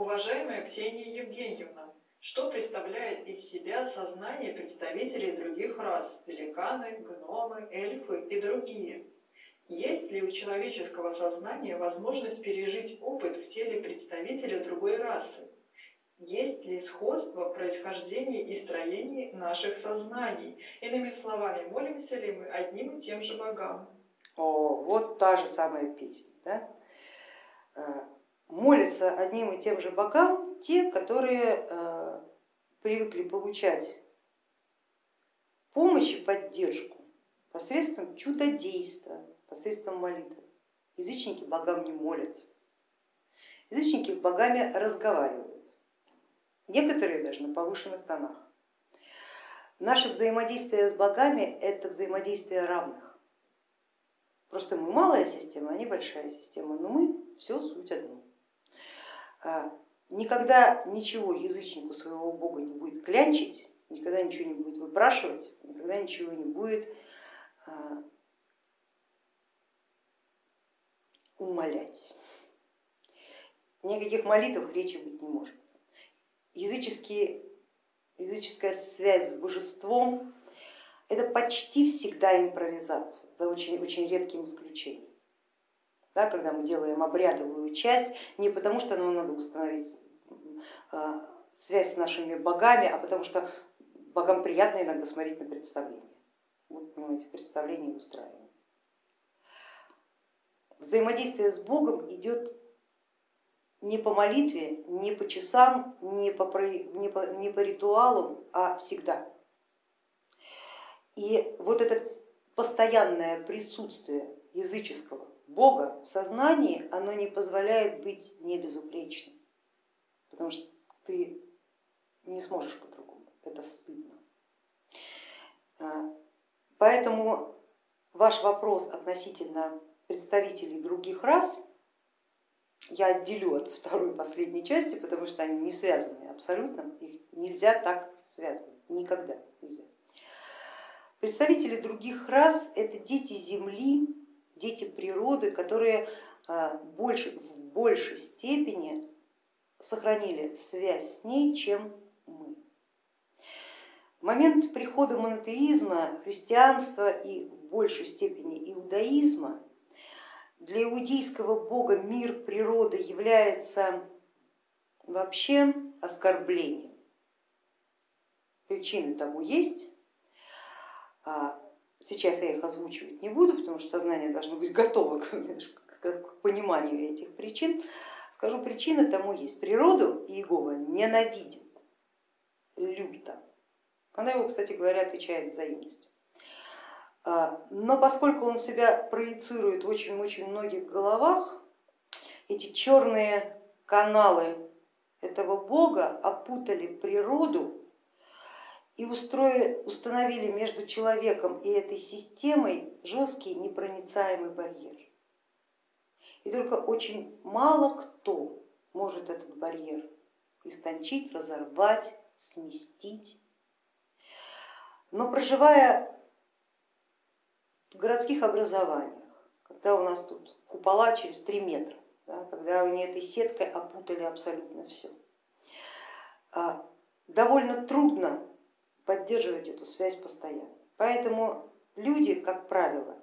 Уважаемая Ксения Евгеньевна, что представляет из себя сознание представителей других рас, великаны, гномы, эльфы и другие? Есть ли у человеческого сознания возможность пережить опыт в теле представителя другой расы? Есть ли сходство в происхождении и строении наших сознаний? Иными словами, молимся ли мы одним и тем же богам? О, вот та же самая песня. Да? Молятся одним и тем же богам те, которые э, привыкли получать помощь и поддержку посредством чудодейства, посредством молитвы. Язычники богам не молятся, язычники богами разговаривают, некоторые даже на повышенных тонах. Наше взаимодействие с богами это взаимодействие равных. Просто мы малая система, они большая система, но мы все суть одно. А, никогда ничего язычнику своего бога не будет клянчить, никогда ничего не будет выпрашивать, никогда ничего не будет а, умолять. Никаких молитв речи быть не может. Языческие, языческая связь с божеством это почти всегда импровизация, за очень, очень редким исключением. Да, когда мы делаем обрядовую часть, не потому что нам надо установить а, связь с нашими богами, а потому что богам приятно иногда смотреть на представление. Вот мы эти представления устраиваем. Взаимодействие с Богом идет не по молитве, не по часам, не по, не по, не по ритуалам, а всегда. И вот это постоянное присутствие языческого Бога в сознании, оно не позволяет быть не безупречным, потому что ты не сможешь по-другому, это стыдно. А, поэтому ваш вопрос относительно представителей других рас я отделю от второй последней части, потому что они не связаны абсолютно, их нельзя так связывать, никогда нельзя. Представители других рас это дети Земли, дети природы, которые а, в большей степени сохранили связь с ней, чем мы. В момент прихода монотеизма, христианства и в большей степени иудаизма для иудейского бога мир природы является вообще оскорблением. Причины тому есть. Сейчас я их озвучивать не буду, потому что сознание должно быть готово к, к пониманию этих причин. Скажу, причины тому есть. Природу Иегова ненавидит люто. Она его, кстати говоря, отвечает взаимностью. А, но поскольку он себя проецирует в очень-очень многих головах, эти черные каналы этого бога опутали природу и устроили, установили между человеком и этой системой жесткий непроницаемый барьер. И только очень мало кто может этот барьер истончить, разорвать, сместить. Но проживая в городских образованиях, когда у нас тут купола через три метра, да, когда они этой сеткой опутали абсолютно все. А, довольно трудно поддерживать эту связь постоянно. Поэтому люди, как правило,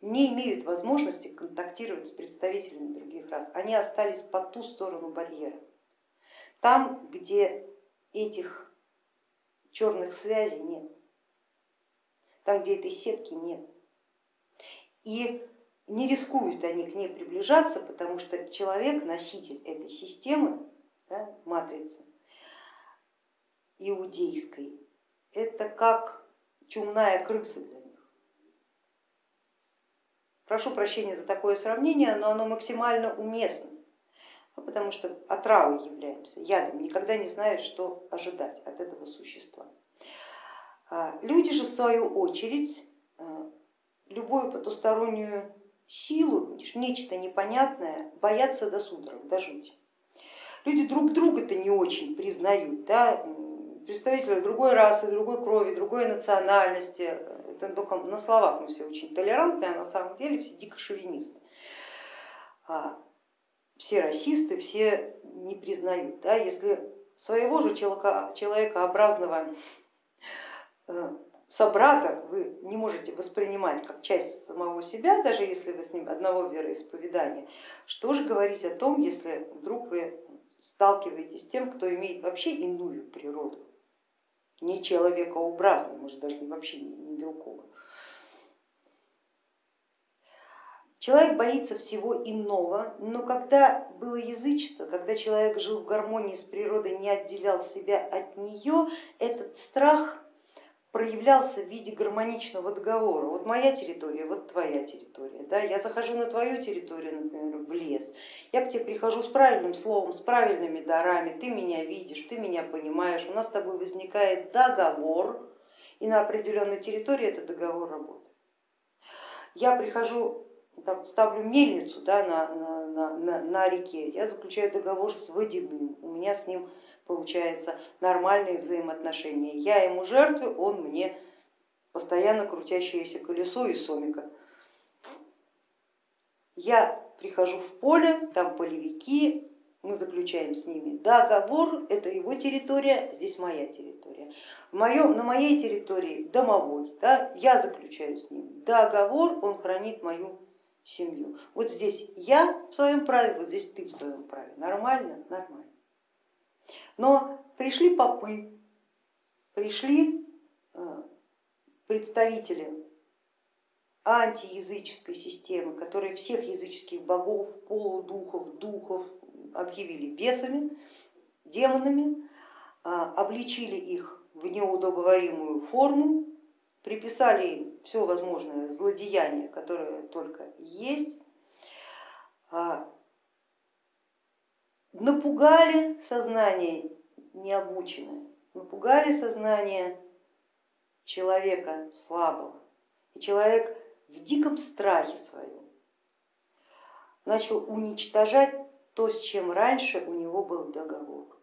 не имеют возможности контактировать с представителями других рас. Они остались по ту сторону барьера. Там, где этих черных связей нет, там, где этой сетки нет. И не рискуют они к ней приближаться, потому что человек, носитель этой системы, да, матрицы иудейской, это как чумная крыса для них. Прошу прощения за такое сравнение, но оно максимально уместно, потому что отравой являемся, ядом, никогда не знаешь, что ожидать от этого существа. А люди же в свою очередь а, любую потустороннюю силу, нечто непонятное, боятся до судорог, до жути. Люди друг друга-то не очень признают, да? Представители другой расы, другой крови, другой национальности, это только на словах мы все очень толерантные, а на самом деле все дико шовинисты. А, все расисты, все не признают. Да? Если своего же человека, человекообразного э, собрата вы не можете воспринимать как часть самого себя, даже если вы с ним одного вероисповедания, что же говорить о том, если вдруг вы сталкиваетесь с тем, кто имеет вообще иную природу, не человекообразную, может даже вообще не белковую. Человек боится всего иного, но когда было язычество, когда человек жил в гармонии с природой, не отделял себя от нее, этот страх проявлялся в виде гармоничного договора. Вот моя территория, вот твоя территория. Да? Я захожу на твою территорию, например, в лес, я к тебе прихожу с правильным словом, с правильными дарами, ты меня видишь, ты меня понимаешь, у нас с тобой возникает договор, и на определенной территории этот договор работает. Я прихожу там, ставлю мельницу да, на, на, на, на реке, я заключаю договор с водяным, у меня с ним получается нормальные взаимоотношения. Я ему жертвы, он мне постоянно крутящееся колесо и сомика. Я прихожу в поле, там полевики, мы заключаем с ними договор, это его территория, здесь моя территория. Моем, на моей территории домовой, да, я заключаю с ним договор, он хранит мою семью. Вот здесь я в своем праве, вот здесь ты в своем праве. Нормально? Нормально. Но пришли попы, пришли э, представители антиязыческой системы, которые всех языческих богов, полудухов, духов объявили бесами, демонами, а, обличили их в неудобоваримую форму, приписали им все возможное злодеяние, которое только есть, а, напугали сознание необученное, напугали сознание человека слабого. И человек в диком страхе своем начал уничтожать то, с чем раньше у него был договор.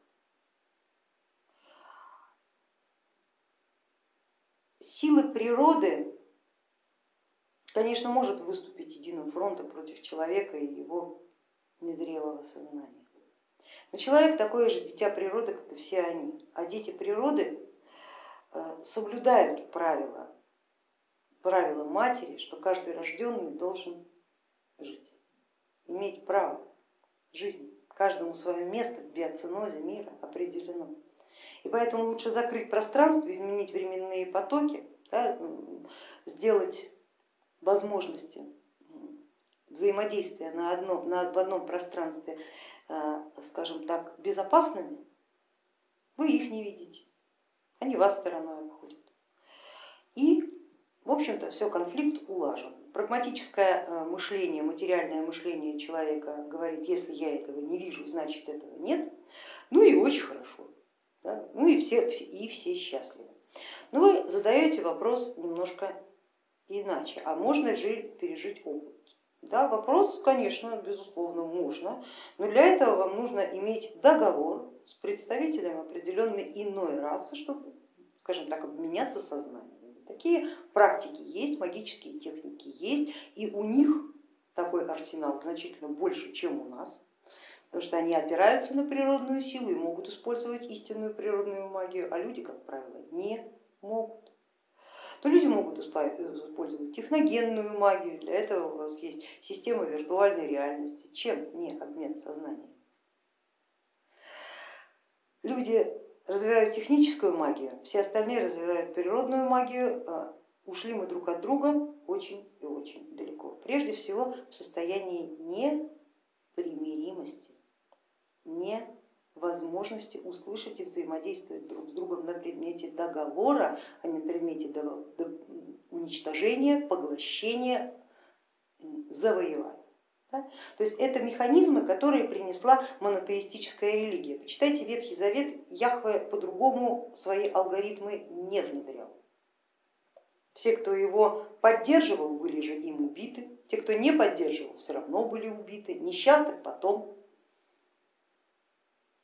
Силы природы, конечно, может выступить единым фронтом против человека и его незрелого сознания. Но человек такое же дитя природы, как и все они, а дети природы э, соблюдают правила, правила матери, что каждый рожденный должен жить, иметь право жизни. Каждому свое место в биоцинозе мира определено. И поэтому лучше закрыть пространство, изменить временные потоки, да, сделать возможности взаимодействия на одном, на, в одном пространстве скажем так, безопасными, вы их не видите, они вас стороной обходят. И, в общем-то, все, конфликт улажен. Прагматическое э, мышление, материальное мышление человека говорит, если я этого не вижу, значит этого нет, ну и очень хорошо, да? ну и все, и все счастливы. Но вы задаете вопрос немножко иначе, а можно же пережить опыт? Да, вопрос, конечно, безусловно, можно, но для этого вам нужно иметь договор с представителем определенной иной расы, чтобы, скажем так, обменяться сознанием. Такие практики есть, магические техники есть, и у них такой арсенал значительно больше, чем у нас, потому что они опираются на природную силу и могут использовать истинную природную магию, а люди, как правило, не могут то люди могут использовать техногенную магию, для этого у вас есть система виртуальной реальности, чем не обмен сознанием. Люди развивают техническую магию, все остальные развивают природную магию, а ушли мы друг от друга очень и очень далеко. Прежде всего в состоянии непримиримости, не возможности услышать и взаимодействовать друг с другом на предмете договора, а не на предмете уничтожения, поглощения, завоевания. Да? То есть это механизмы, которые принесла монотеистическая религия. Почитайте Ветхий Завет, Яхве по-другому свои алгоритмы не внедрял. Все, кто его поддерживал, были же им убиты, те, кто не поддерживал, все равно были убиты, несчастных потом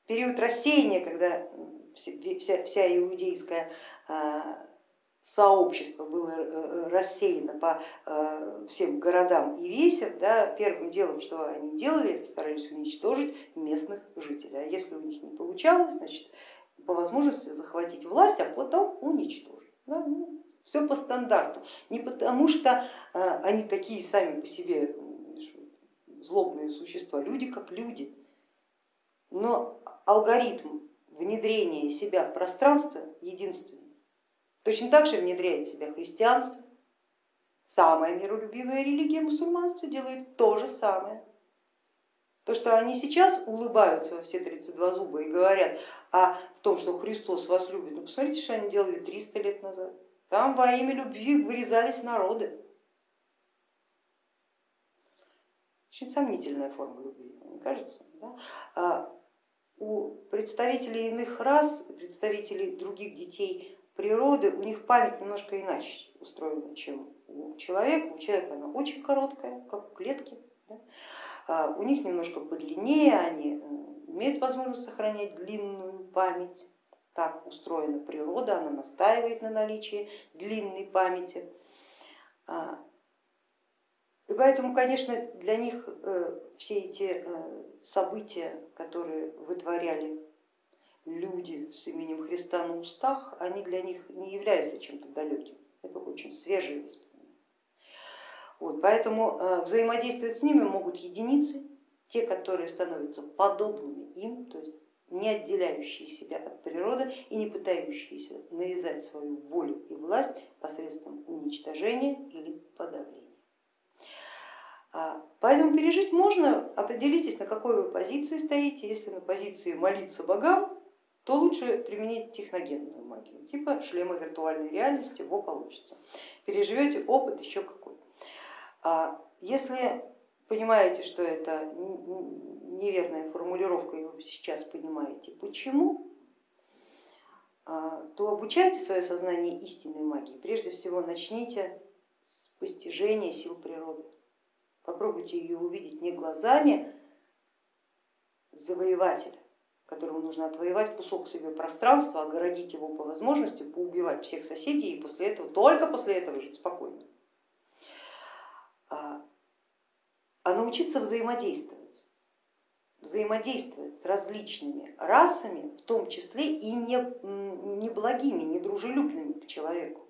период рассеяния, когда вся, вся иудейская а, сообщество было э, рассеяно по всем городам и весям, да, первым делом, что они делали, это старались уничтожить местных жителей. А если у них не получалось, значит по возможности захватить власть, а потом уничтожить. Да, ну, все по стандарту. Не потому что они такие сами по себе злобные существа, люди как люди. Но алгоритм внедрения себя в пространство единственный. Точно так же внедряет себя христианство, самая миролюбивая религия мусульманства делает то же самое. То, что они сейчас улыбаются во все 32 зуба и говорят о том, что Христос вас любит, ну посмотрите, что они делали 300 лет назад. Там во имя любви вырезались народы. Очень сомнительная форма любви, мне кажется. Да? А у представителей иных рас, представителей других детей природы, у них память немножко иначе устроена, чем у человека. У человека она очень короткая, как у клетки. Да? А у них немножко подлиннее, они э, имеют возможность сохранять длинную память. Так устроена природа, она настаивает на наличии длинной памяти. И поэтому, конечно, для них э, все эти э, события, которые вытворяли люди с именем Христа на устах, они для них не являются чем-то далеким. Это очень свежие воспоминания. Вот, поэтому э, взаимодействовать с ними могут единицы, те, которые становятся подобными им, то есть не отделяющие себя от природы и не пытающиеся навязать свою волю и власть посредством уничтожения или подавления. А, поэтому пережить можно, определитесь, на какой вы позиции стоите. Если на позиции молиться богам, то лучше применить техногенную магию, типа шлема виртуальной реальности, его получится. Переживете опыт еще какой. А если понимаете, что это неверная формулировка, и вы сейчас понимаете почему, а, то обучайте свое сознание истинной магии. Прежде всего начните с постижения сил природы. Попробуйте ее увидеть не глазами завоевателя, которому нужно отвоевать кусок себе пространства, огородить его по возможности, поубивать всех соседей и после этого, только после этого жить спокойно. А, а научиться взаимодействовать, взаимодействовать с различными расами, в том числе и не, не благими, не дружелюбными к человеку.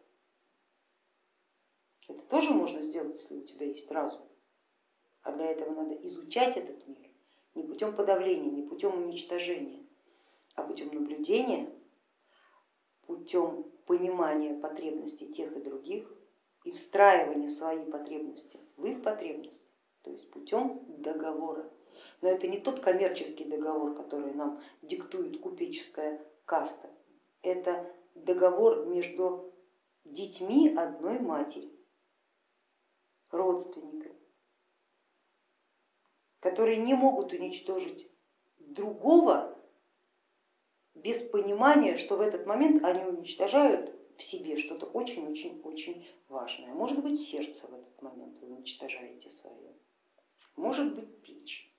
Это тоже можно сделать, если у тебя есть разум. А для этого надо изучать этот мир не путем подавления, не путем уничтожения, а путем наблюдения, путем понимания потребностей тех и других и встраивания своей потребности в их потребности, то есть путем договора. Но это не тот коммерческий договор, который нам диктует купеческая каста, это договор между детьми одной матери, родственниками которые не могут уничтожить другого без понимания, что в этот момент они уничтожают в себе что-то очень-очень-очень важное. Может быть сердце в этот момент вы уничтожаете свое, может быть печень,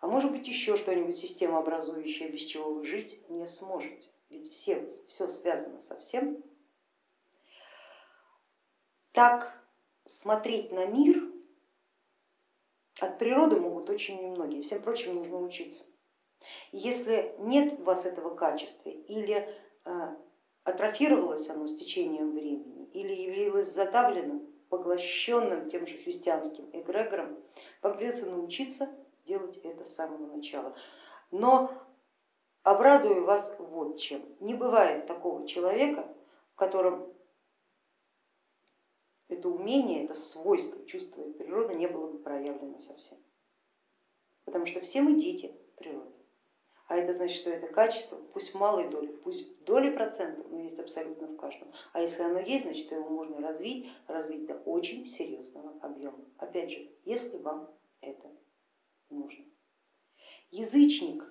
а может быть еще что-нибудь системообразующее, без чего вы жить не сможете. Ведь все, все связано со всем. Так смотреть на мир от природы могут очень немногие, всем прочим нужно учиться. Если нет у вас этого качества или э, атрофировалось оно с течением времени или явилось задавленным, поглощенным тем же христианским эгрегором, вам придется научиться делать это с самого начала. Но обрадую вас вот чем. Не бывает такого человека, в котором это умение, это свойство чувствовать природу не было бы проявлено совсем. Потому что все мы дети природы. А это значит, что это качество, пусть в малой доле, пусть в доле процентов, но есть абсолютно в каждом. А если оно есть, значит его можно развить, развить до очень серьезного объема. Опять же, если вам это нужно. Язычник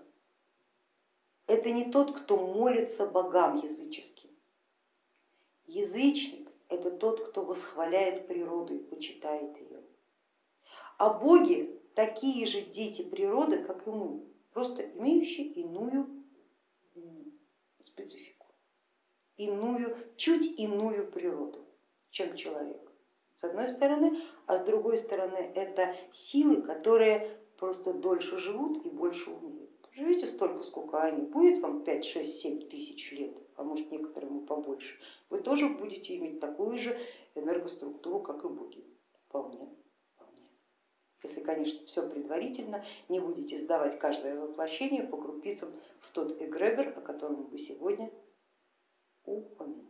это не тот, кто молится богам языческим. Язычник это тот, кто восхваляет природу и почитает ее. А боги такие же дети природы, как и мы, просто имеющие иную специфику. иную, чуть иную природу, чем человек, с одной стороны, а с другой стороны это силы, которые просто дольше живут и больше умеют. Живите столько, сколько они, будет вам 5, 6, 7 тысяч лет, а может некоторым и побольше, вы тоже будете иметь такую же энергоструктуру, как и боги. Вполне, вполне. Если, конечно, все предварительно, не будете сдавать каждое воплощение по крупицам в тот эгрегор, о котором мы сегодня упоминали.